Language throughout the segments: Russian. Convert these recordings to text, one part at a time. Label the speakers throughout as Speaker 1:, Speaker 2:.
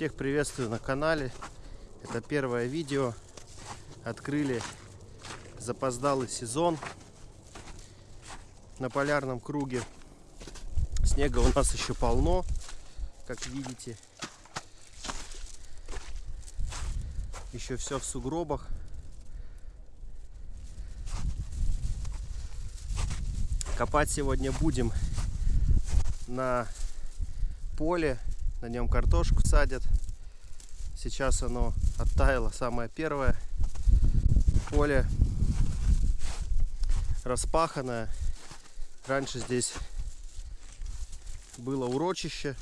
Speaker 1: Всех приветствую на канале. Это первое видео. Открыли запоздалый сезон на полярном круге. Снега у нас еще полно, как видите. Еще все в сугробах. Копать сегодня будем на поле, на нем картошку садят. Сейчас оно оттаяло, самое первое. Поле распаханное. Раньше здесь было урочище.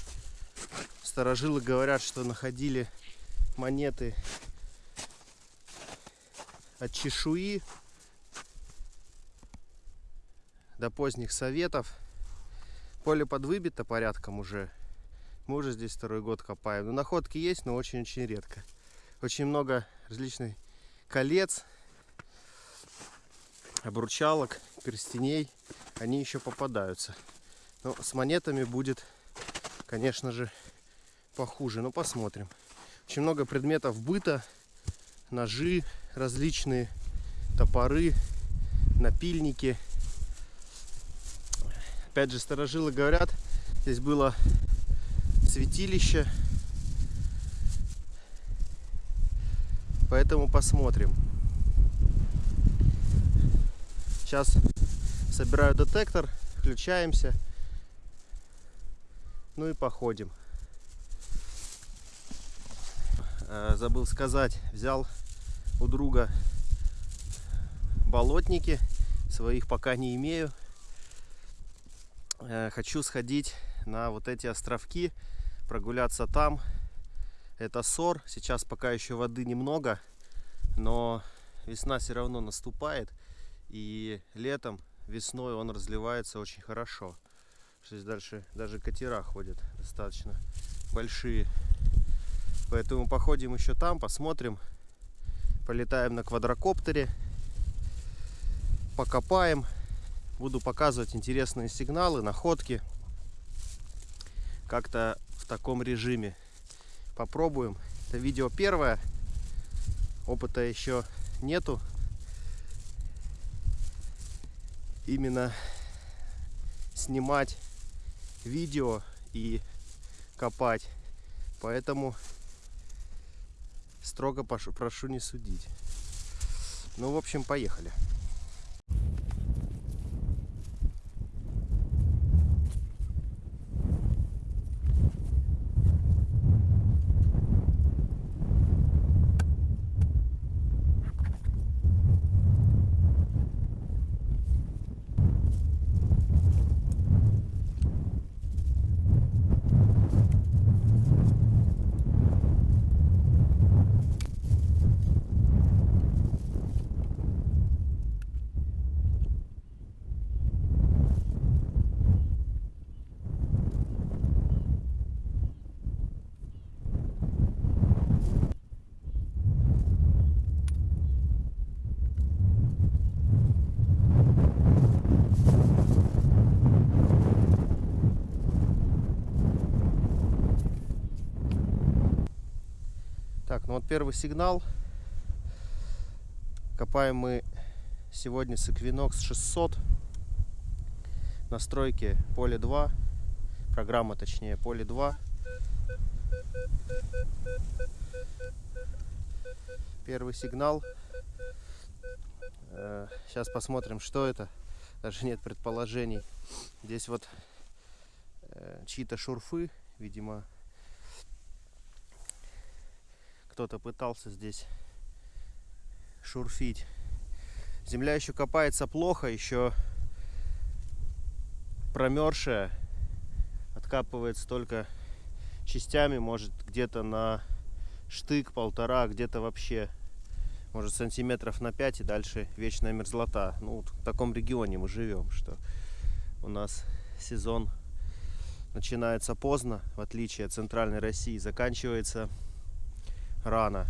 Speaker 1: Старожилы говорят, что находили монеты от чешуи до поздних советов. Поле подвыбито порядком уже. Мы уже здесь второй год копаем. Но находки есть, но очень-очень редко. Очень много различных колец, обручалок, перстеней. Они еще попадаются. Но с монетами будет, конечно же, похуже. Но посмотрим. Очень много предметов быта. Ножи различные, топоры, напильники. Опять же, старожилы говорят, здесь было святилище. Поэтому посмотрим. Сейчас собираю детектор, включаемся. Ну и походим. Э, забыл сказать, взял у друга болотники. Своих пока не имею. Э, хочу сходить на вот эти островки прогуляться там. Это сор. Сейчас пока еще воды немного, но весна все равно наступает. И летом, весной он разливается очень хорошо. Здесь дальше даже катера ходят достаточно большие. Поэтому походим еще там, посмотрим. Полетаем на квадрокоптере. Покопаем. Буду показывать интересные сигналы, находки. Как-то таком режиме. Попробуем. Это видео первое. Опыта еще нету. Именно снимать видео и копать. Поэтому строго прошу не судить. Ну, в общем, поехали. Ну вот первый сигнал. Копаем мы сегодня с Equinox 600. Настройки поле 2. Программа точнее поле 2. Первый сигнал. Сейчас э, посмотрим, что это. Даже нет предположений. Здесь вот э, чьи-то шурфы, видимо, кто-то пытался здесь шурфить. Земля еще копается плохо, еще промерзшая. Откапывается только частями, может где-то на штык полтора, где-то вообще может сантиметров на 5 и дальше вечная мерзлота. Ну, в таком регионе мы живем, что у нас сезон начинается поздно, в отличие от центральной России, заканчивается рано.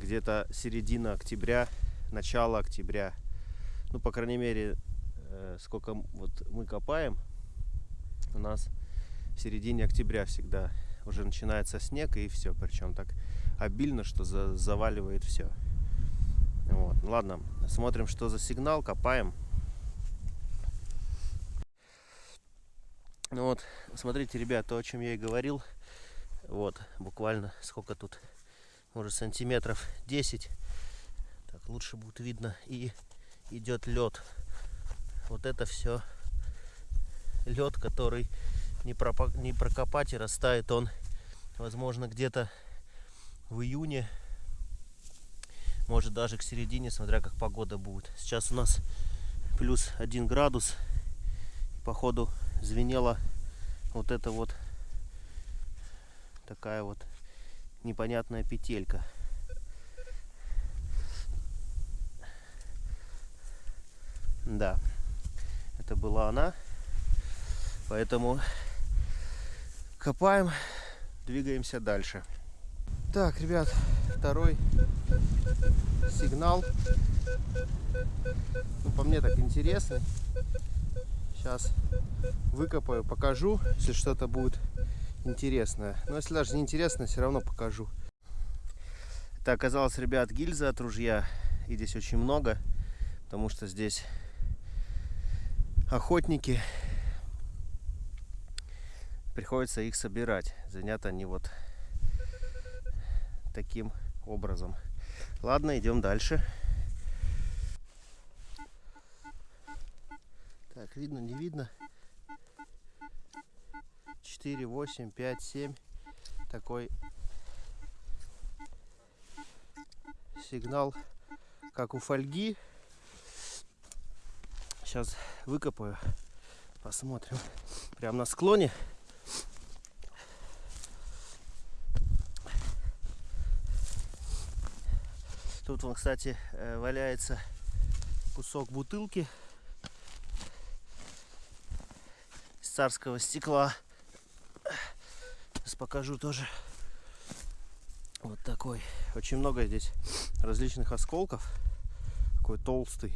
Speaker 1: Где-то середина октября, начало октября. Ну, по крайней мере, э, сколько вот мы копаем, у нас в середине октября всегда уже начинается снег и все. Причем так обильно, что за заваливает все. Вот. Ладно, смотрим, что за сигнал, копаем. Ну вот, смотрите, ребят, то, о чем я и говорил. Вот, буквально сколько тут, может, сантиметров 10. Так, лучше будет видно. И идет лед. Вот это все лед, который не, пропа не прокопать и растает он, возможно, где-то в июне, может даже к середине, смотря как погода будет. Сейчас у нас плюс один градус. Походу звенела вот эта вот такая вот непонятная петелька. Да, это была она. Поэтому копаем, двигаемся дальше. Так, ребят, второй сигнал. Ну, по мне так интересный. Сейчас выкопаю, покажу, если что-то будет интересное. Но если даже не интересно, все равно покажу. Это оказалось, ребят, гильза от ружья. И здесь очень много, потому что здесь охотники. Приходится их собирать. Занят они вот таким образом. Ладно, идем дальше. Так, видно, не видно. 4, 8, 5, 7. Такой сигнал, как у фольги. Сейчас выкопаю. Посмотрим. Прямо на склоне. Тут вон, кстати, э, валяется кусок бутылки царского стекла. Сейчас покажу тоже. Вот такой. Очень много здесь различных осколков. Такой толстый.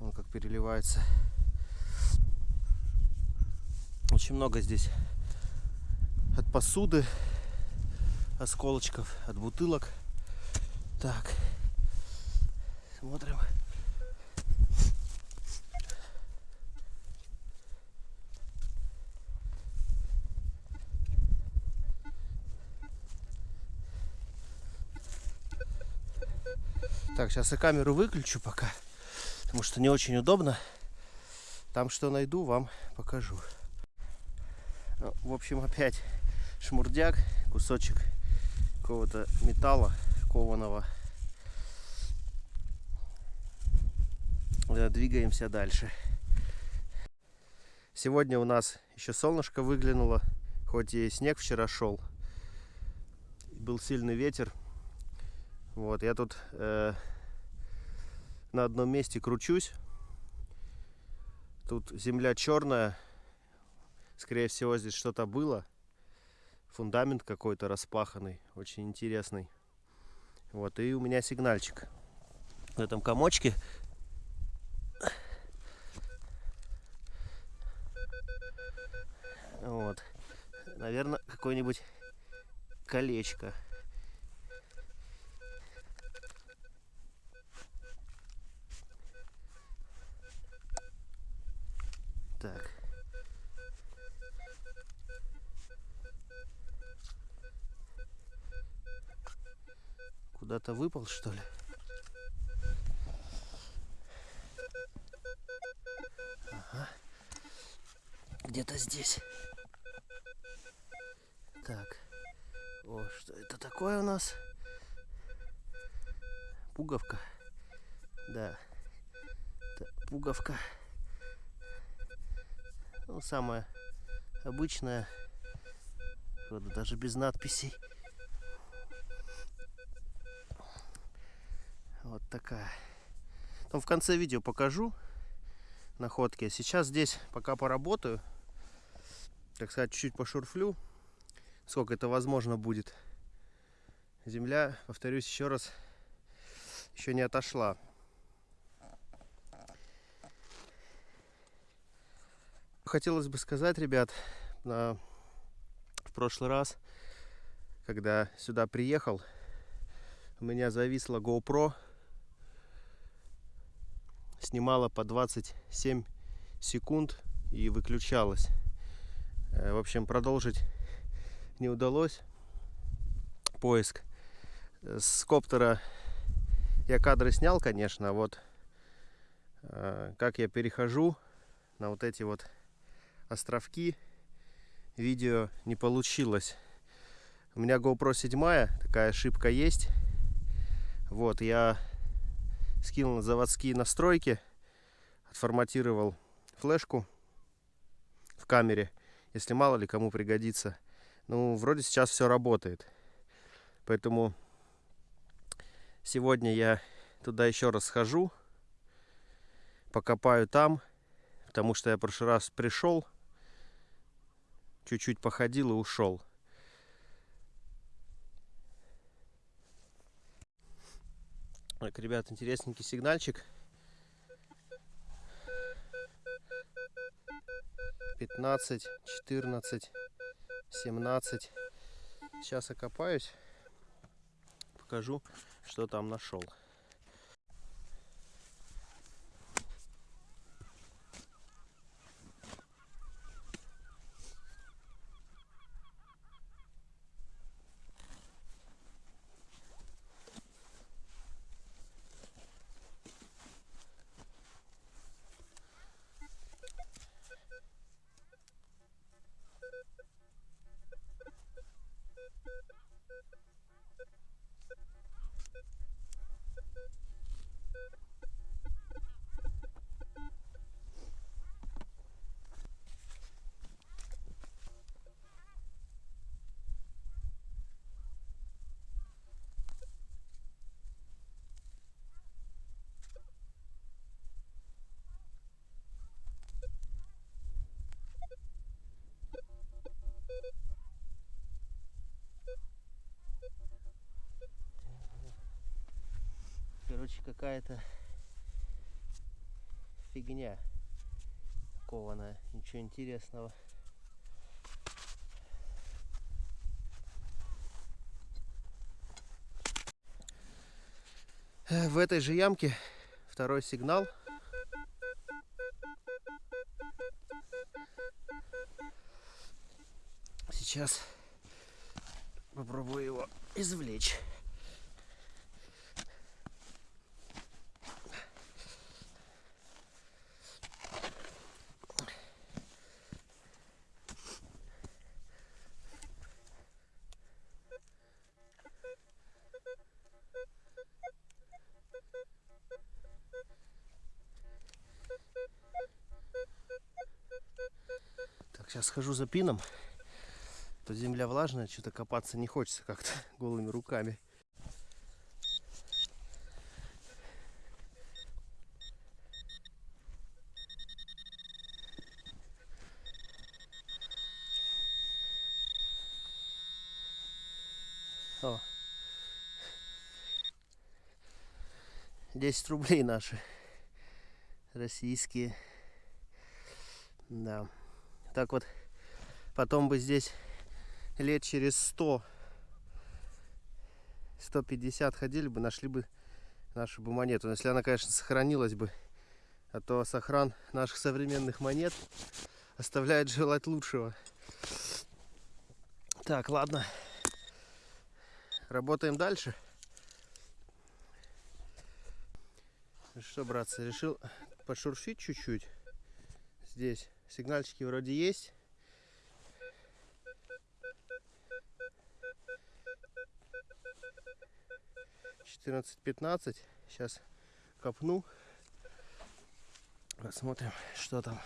Speaker 1: Он как переливается. Очень много здесь от посуды осколочков, от бутылок. Так, смотрим. Так, сейчас я камеру выключу пока, потому что не очень удобно. Там что найду, вам покажу. Ну, в общем, опять шмурдяк, кусочек какого-то металла кованого. Да, двигаемся дальше. Сегодня у нас еще солнышко выглянуло, хоть и снег вчера шел. Был сильный ветер, вот, я тут э, на одном месте кручусь. Тут земля черная. Скорее всего, здесь что-то было. Фундамент какой-то распаханный, очень интересный. Вот, и у меня сигнальчик. В этом комочке Вот. Наверное, какое-нибудь колечко. Куда-то выпал, что ли? Ага. Где-то здесь. Так. О, что это такое у нас? Пуговка. Да. Так, пуговка. Ну, самая обычная. Вот, даже без надписей. Вот такая. Там в конце видео покажу находки. Сейчас здесь пока поработаю. Так сказать, чуть-чуть пошурфлю. Сколько это возможно будет. Земля, повторюсь еще раз, еще не отошла. Хотелось бы сказать, ребят, на, в прошлый раз, когда сюда приехал, у меня зависла GoPro. Снимала по 27 секунд и выключалась. Э, в общем, продолжить не удалось поиск. С коптера я кадры снял, конечно, а вот э, как я перехожу на вот эти вот островки, видео не получилось. У меня GoPro 7, такая ошибка есть. Вот, я скинул заводские настройки, отформатировал флешку в камере, если мало ли кому пригодится. Ну, вроде сейчас все работает. Поэтому сегодня я туда еще раз схожу, покопаю там, потому что я в прошлый раз пришел, чуть-чуть походил и ушел. Так, ребят, интересненький сигнальчик. 15, 14, 17. Сейчас окопаюсь покажу, что там нашел. Короче, какая-то фигня кованая. Ничего интересного. Э, в этой же ямке второй сигнал. Сейчас попробую его извлечь. Схожу за пином. То земля влажная, что-то копаться не хочется как-то голыми руками. О. 10 рублей наши российские. Да так вот потом бы здесь лет через 100 150 ходили бы нашли бы нашу бы монету. Если она конечно сохранилась бы а то сохран наших современных монет оставляет желать лучшего. Так ладно. Работаем дальше. Что братцы решил пошуршить чуть-чуть? Здесь Сигнальчики вроде есть. Четырнадцать пятнадцать. Сейчас копну. Посмотрим, что там.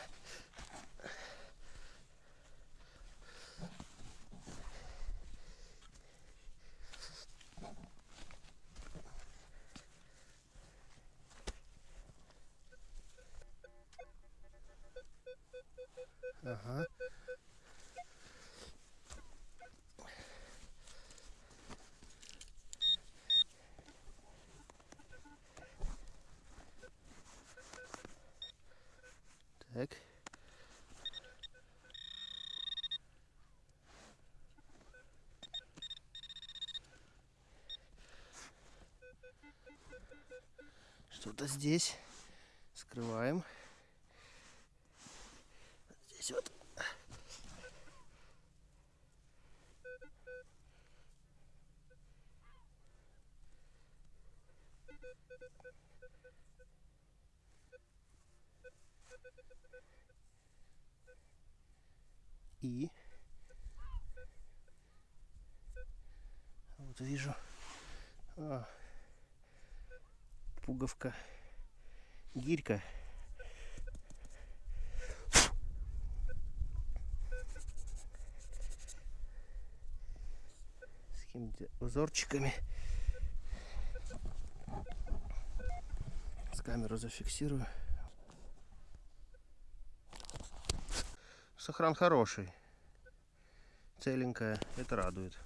Speaker 1: Ага. Так. Что-то здесь. Скрываем. Здесь вот. И вот вижу а, пуговка гирька. С какими-то узорчиками. С камеру зафиксирую. Сохран хороший. Целенькая. Это радует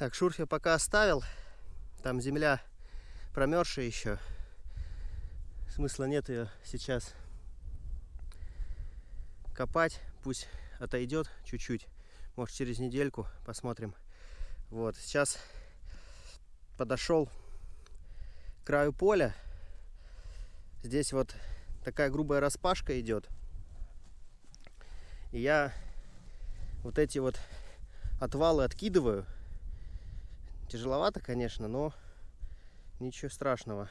Speaker 1: Так, шурф я пока оставил. Там земля промерзшая еще. Смысла нет ее сейчас копать. Пусть отойдет чуть-чуть. Может через недельку посмотрим. Вот, сейчас подошел к краю поля. Здесь вот такая грубая распашка идет. И я вот эти вот отвалы откидываю Тяжеловато, конечно, но ничего страшного.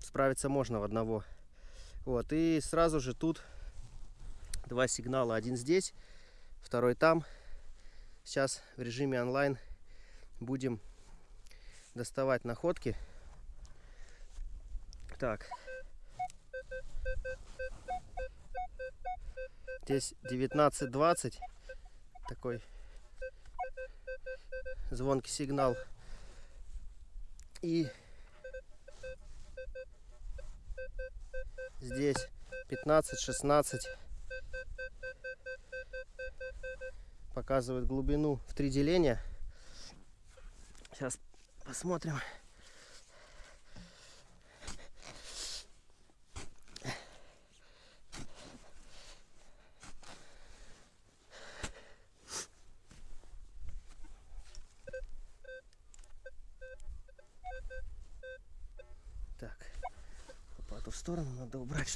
Speaker 1: Справиться можно в одного. Вот, и сразу же тут два сигнала. Один здесь, второй там. Сейчас в режиме онлайн будем доставать находки. Так. Здесь 19.20. Такой звонкий сигнал. И здесь 15-16 показывает глубину в три деления. Сейчас посмотрим.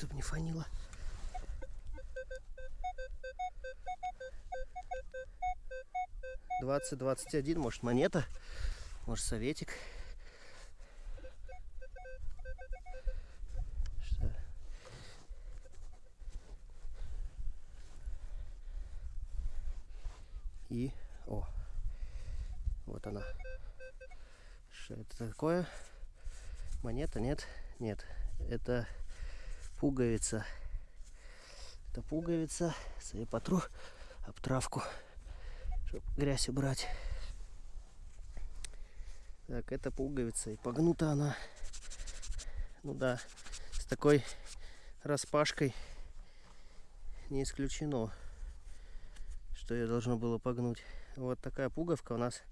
Speaker 1: Чтобы не фанило. Двадцать двадцать один, может монета, может советик. Что? И, о, вот она. Что это такое? Монета, нет? Нет, это пуговица. Это пуговица. Я потру об травку, чтобы грязь убрать. Так, это пуговица. И погнута она. Ну да, с такой распашкой не исключено, что ее должно было погнуть. Вот такая пуговка у нас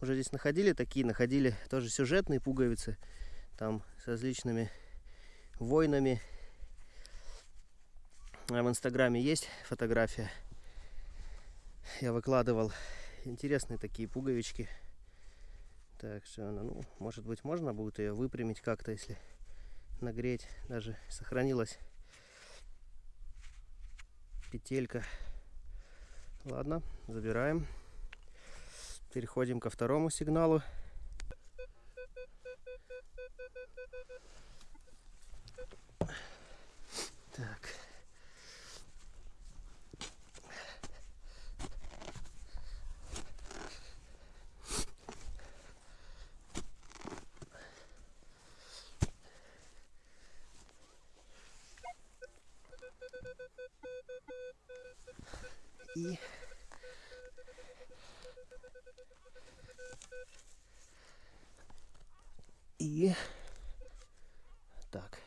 Speaker 1: уже здесь находили такие, находили тоже сюжетные пуговицы, там с различными войнами. В инстаграме есть фотография. Я выкладывал интересные такие пуговички. Так что она, ну, может быть, можно будет ее выпрямить как-то, если нагреть. Даже сохранилась петелька. Ладно, забираем. Переходим ко второму сигналу. Так. И И так.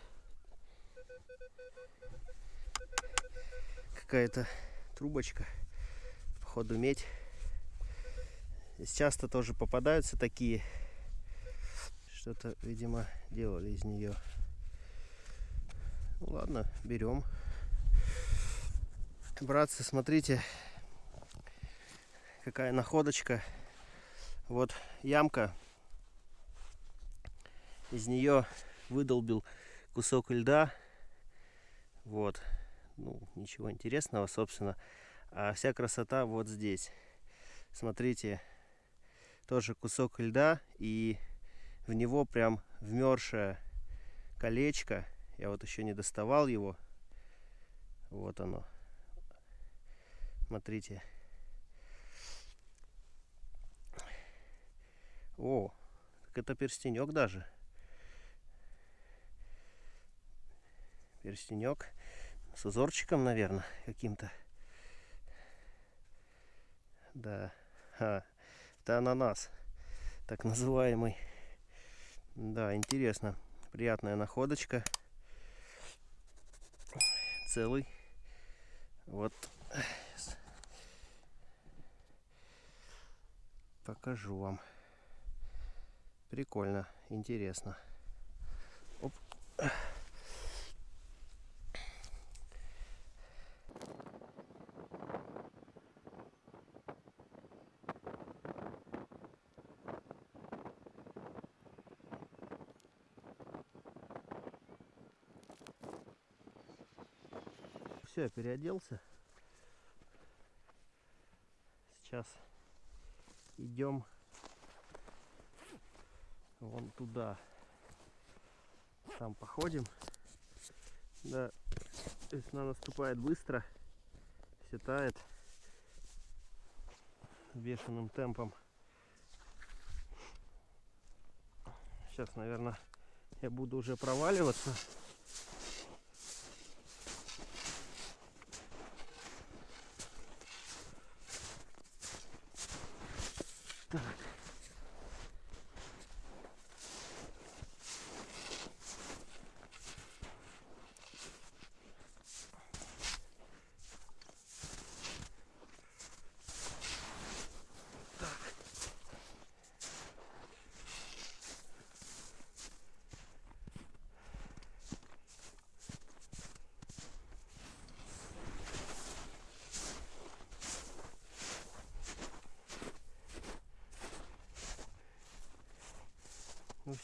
Speaker 1: Какая-то трубочка. Походу медь. Здесь часто тоже попадаются такие. Что-то, видимо, делали из нее. Ну ладно, берем. Братцы, смотрите, какая находочка. Вот ямка. Из нее выдолбил кусок льда. Вот. Ну, ничего интересного, собственно. А вся красота вот здесь. Смотрите, тоже кусок льда. И в него прям вмершее колечко. Я вот еще не доставал его. Вот оно. Смотрите. О, так это перстенек даже. Перстенек с узорчиком, наверное, каким-то. Да, а, это ананас, так называемый. Да, интересно. Приятная находочка. Целый. Вот. Покажу вам. Прикольно, интересно. Оп. Все, переоделся. Сейчас идем вон туда. Там походим. Да, весна наступает быстро. Все тает бешеным темпом. Сейчас, наверное, я буду уже проваливаться.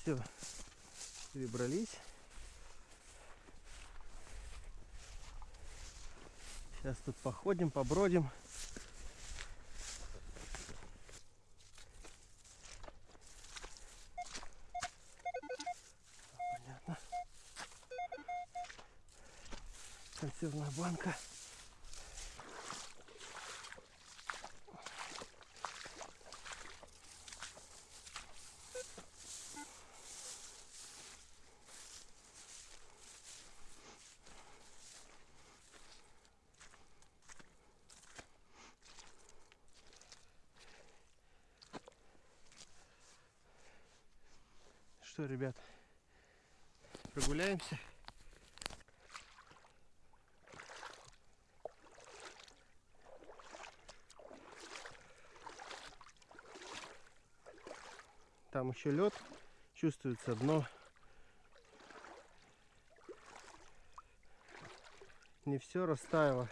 Speaker 1: Все, перебрались. Сейчас тут походим, побродим. Понятно. Консервная банка. Что, ребят, прогуляемся? Там еще лед чувствуется дно. Не все растаяло.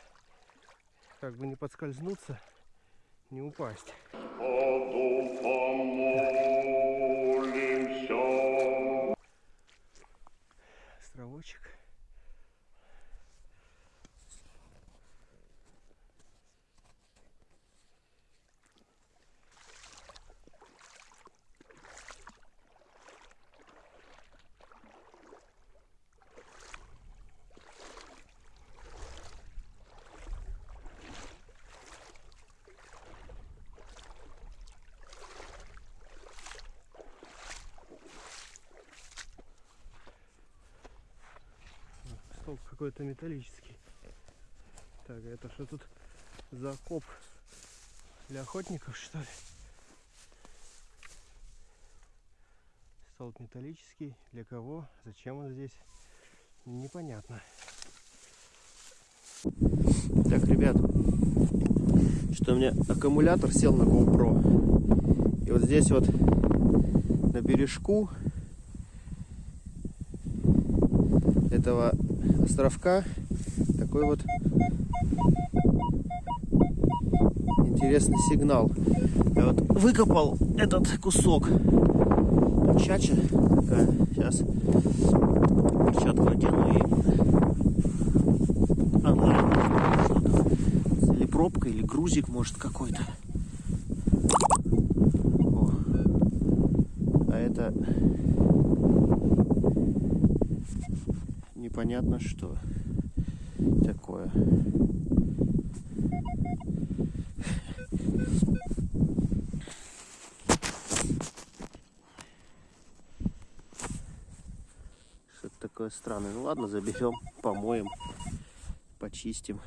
Speaker 1: Как бы не подскользнуться, не упасть. Какой-то металлический. Так, это что тут за окоп для охотников, что ли? Столб металлический. Для кого? Зачем он здесь? Непонятно. Так, ребят, что у меня аккумулятор сел на GoPro. И вот здесь вот на бережку этого островка такой вот интересный сигнал. Я вот выкопал этот кусок. Чача такая. Сейчас перчатку одену и что-то. Или пробка, или грузик, может, какой-то. А это непонятно что такое. Что-то такое странное. Ну ладно, заберем, помоем, почистим.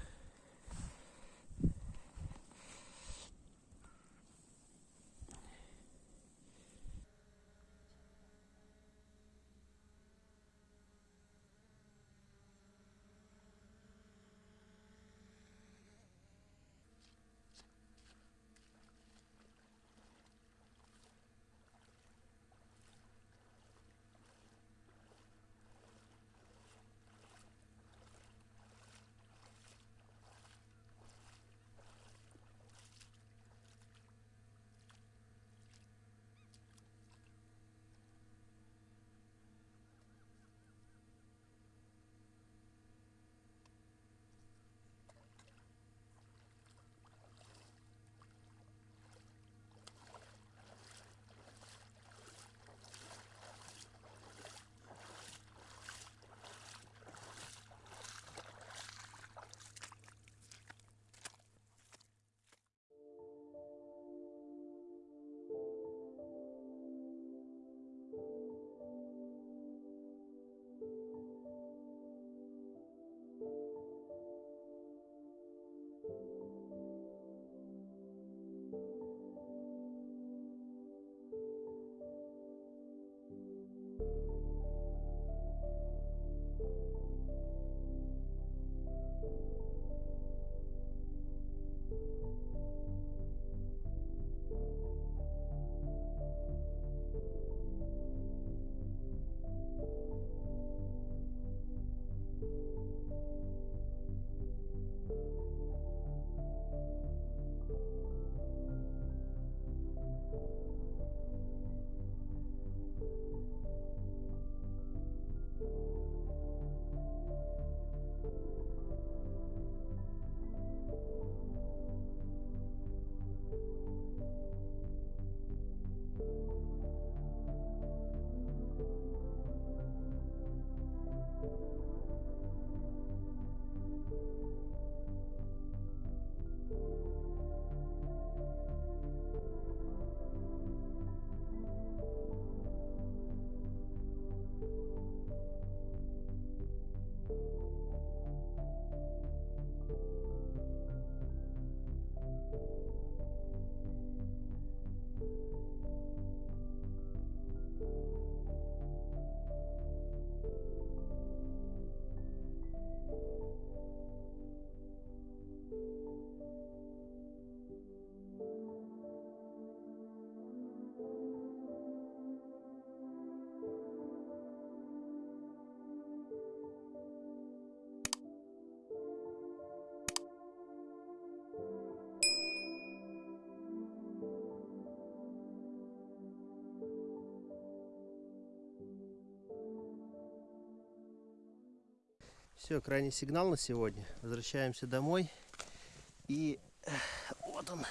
Speaker 1: Все, крайний сигнал на сегодня. Возвращаемся домой. И вот он.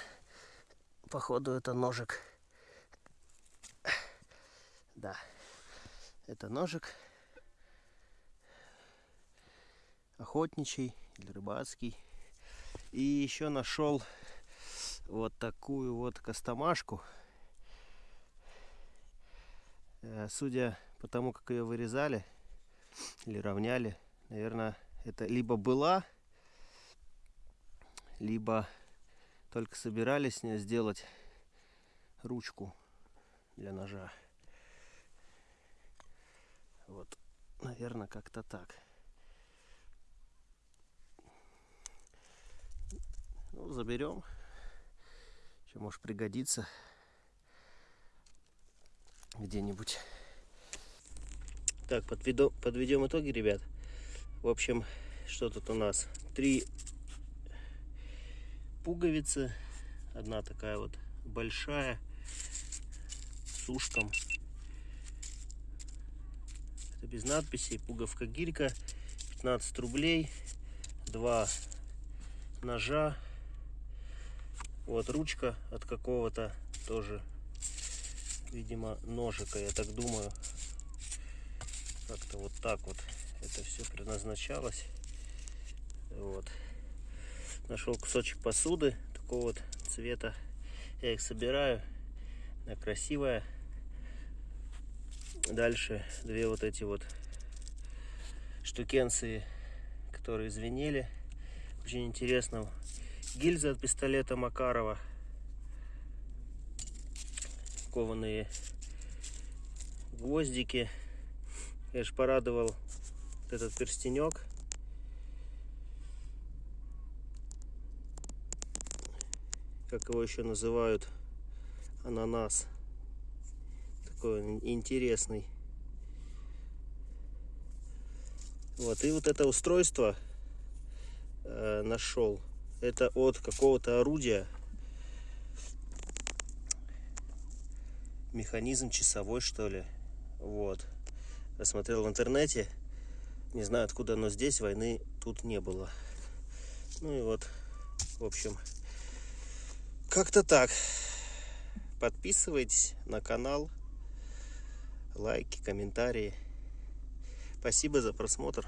Speaker 1: Походу это ножик. Да. Это ножик. Охотничий или рыбацкий. И еще нашел вот такую вот костомашку. Э, Судя по тому, как ее вырезали или равняли, наверное, это либо была, либо только собирались с нее сделать ручку для ножа. Вот, наверное, как-то так. Ну, заберем. Еще может пригодиться где-нибудь. Так, подведу, подведем итоги, ребят. В общем, что тут у нас? Три пуговицы. Одна такая вот большая с ушком. Это без надписей. Пуговка гилька. 15 рублей. Два ножа. Вот ручка от какого-то тоже, видимо, ножика, я так думаю. Как-то вот так вот это все предназначалось. Вот. Нашел кусочек посуды такого вот цвета. Я их собираю. Она красивая. Дальше две вот эти вот штукенции, которые звенели. Очень интересно. Гильза от пистолета Макарова. Кованые гвоздики. Я же порадовал вот этот перстенек. Как его еще называют? Ананас. Такой он интересный. Вот, и вот это устройство э, нашел. Это от какого-то орудия. Механизм часовой, что ли. Вот. Я смотрел в интернете. Не знаю, откуда оно здесь. Войны тут не было. Ну и вот, в общем, как-то так. Подписывайтесь на канал. Лайки, комментарии. Спасибо за просмотр.